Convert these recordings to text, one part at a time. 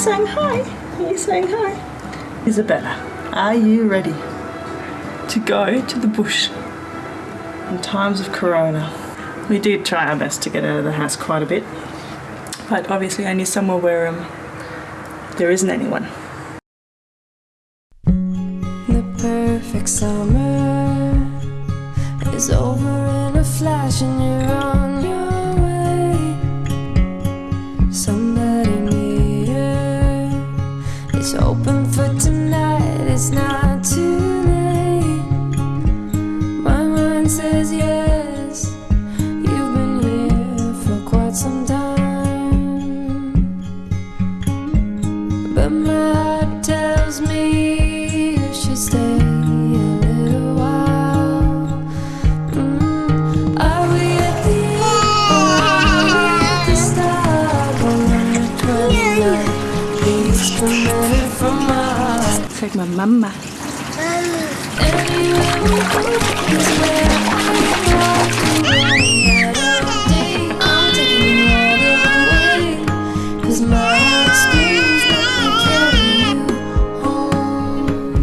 saying hi? Are you saying hi? Isabella, are you ready to go to the bush in times of corona? We did try our best to get out of the house quite a bit, but obviously only somewhere where um, there isn't anyone. The perfect summer is over in a flash, and you're on open carry you home.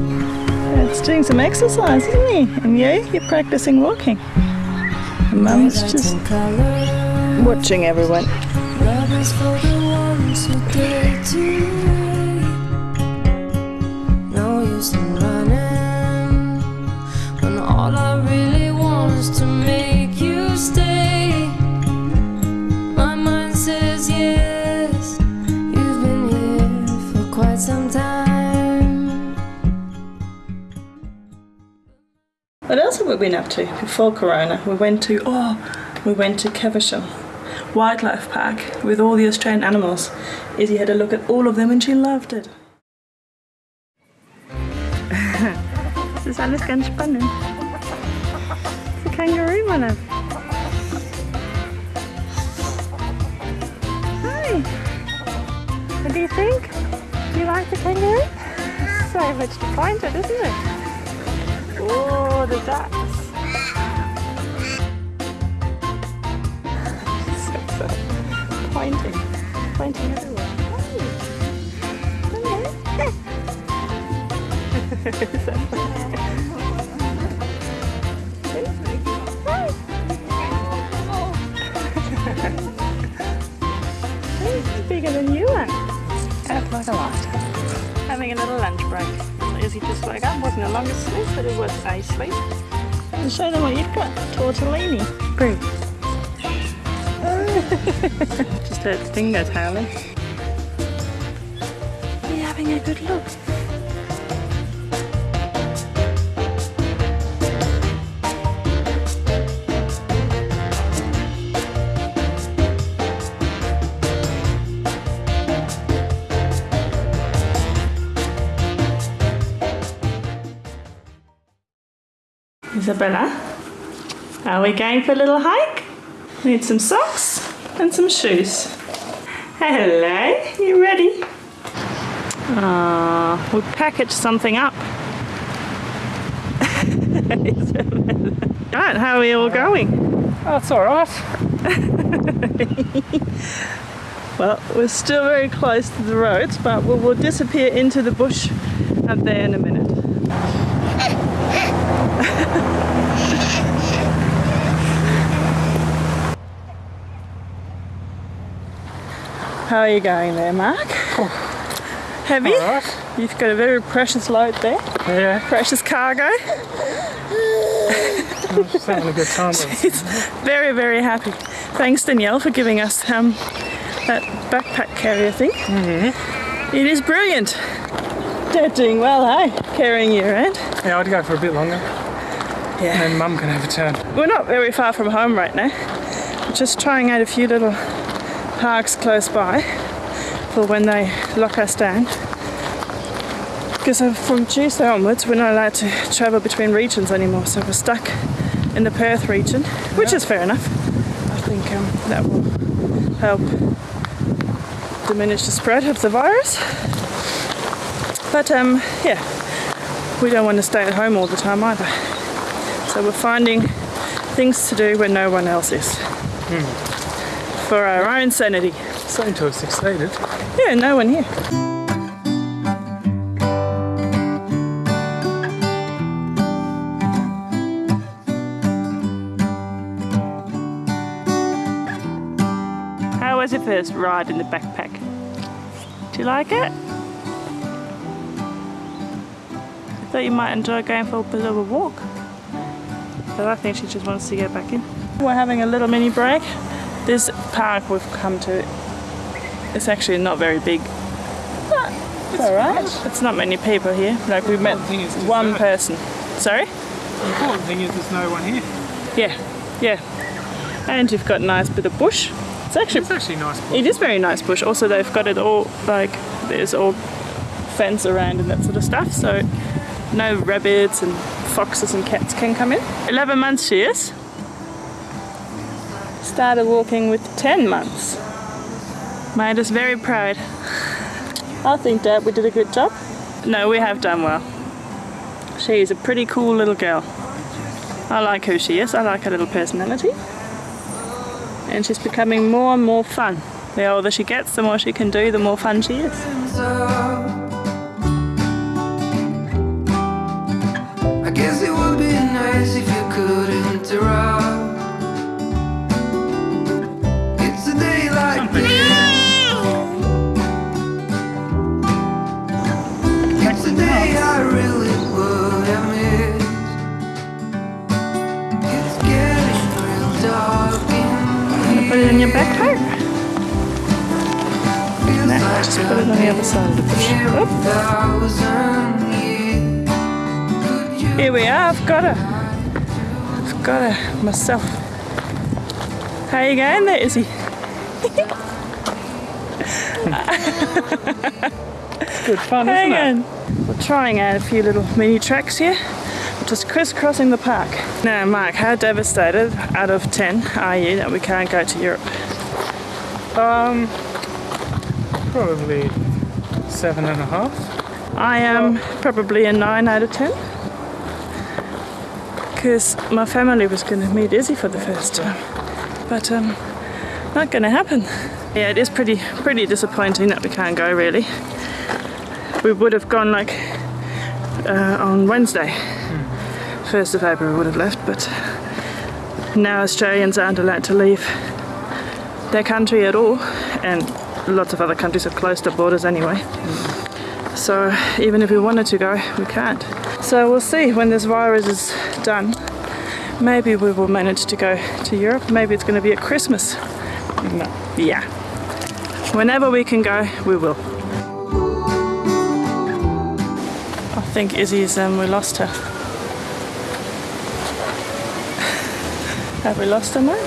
It's doing some exercise, isn't he? And you, you're practicing walking. And Mum's just watching everyone. What else have we been up to before Corona? We went to oh, we went to Caversham Wildlife Park with all the Australian animals. Izzy had a look at all of them and she loved it. das ist alles ganz spannend. Ein Kangaroo, Mann. Hi. What do you think? Do you like the kangaroo? So much to point at, isn't it? Oh, the ducks. so, so pointing, pointing everywhere. Hello. Hello. Is that funny? He's bigger than you are. Like a light. Having a little lunch break. Izzy just woke up. Wasn't the longest sleep, but it was a sleep. And show them what you've got. Tortellini. Bring. just heard Stingo tailing. You're having a good look. Isabella, are we going for a little hike? Need some socks and some shoes. Hello, you ready? Ah, we packaged something up. Isabella. right, how are we all going? That's all right. Well, we're still very close to the roads, but we will disappear into the bush up there in a minute. How are you going there, Mark? Heavy? All right. You've got a very precious load there, Yeah, precious cargo. I'm just having a good time. It's very, very happy. Thanks, Danielle, for giving us um, that backpack carrier thing. It is brilliant. They're doing well, hey? Carrying you around. Yeah, I'd go for a bit longer. Yeah. And Mum can have a turn. We're not very far from home right now. We're just trying out a few little parks close by for when they lock us down. Because from Tuesday onwards, we're not allowed to travel between regions anymore, so we're stuck in the Perth region, which is fair enough. I think um, that will help diminish the spread of the virus. But um, yeah, we don't want to stay at home all the time either. So we're finding things to do when no one else is for our own sanity. Same to excited. Yeah, no one here. How was your first ride in the backpack? Do you like it? I thought you might enjoy going for a bit of a walk. But I think she just wants to get back in. We're having a little mini break. This park we've come to, it's actually not very big. It's alright. It's not many people here. Like we met important thing is to one know. person. Sorry? The important thing is there's no one here. Yeah, yeah. And you've got a nice bit of bush. It's actually It's actually nice. It is very nice bush. Also, they've got it all like there's all fence around and that sort of stuff. So no rabbits and foxes and cats can come in. 11 months she is. Started walking with 10 months. Made us very proud. I think Dad, we did a good job. No, we have done well. She is a pretty cool little girl. I like who she is. I like her little personality and she's becoming more and more fun. The older she gets, the more she can do, the more fun she is. I guess it would be nice if you could interrupt. Put it in your back No, just put it on the other side of the bush. Oop. thousand years. Could you Here we are, I've got her. I've got her myself. How you going there, Izzy? it's Good fun, Hang isn't it? on. We're trying out a few little mini tracks here, just crisscrossing the park. Now, Mark, how devastated out of 10 are you that we can't go to Europe? Um, probably seven and a half. I am probably a 9 out of 10. Because my family was going to meet Izzy for the first time. But um, not going to happen. Yeah, it is pretty pretty disappointing that we can't go really. We would have gone like uh, on Wednesday. 1st of April we would have left, but now Australians aren't allowed to leave their country at all. And lots of other countries have closed their borders anyway. So even if we wanted to go, we can't. So we'll see when this virus is done. Maybe we will manage to go to Europe. Maybe it's going to be at Christmas. No. Yeah. Whenever we can go, we will. I think Izzy's, um, we lost her. Have we lost her, Mark?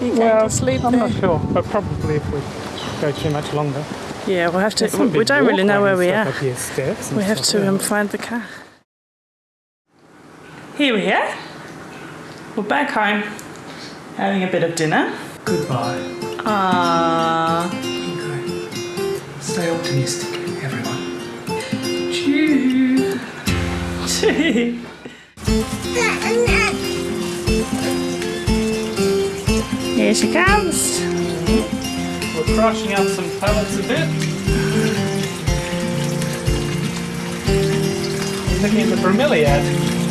You going Well, to sleep I'm there? not sure, but probably if we go too much longer. Yeah, we'll have to. There's some We don't really know where we are. here, steps We have to um, find the car. Here we are. We're back home, having a bit of dinner. Goodbye. Ah, Stay optimistic, everyone. choo. Choo. Here she comes. We're crushing up some pellets a bit. Looking at the bromeliad.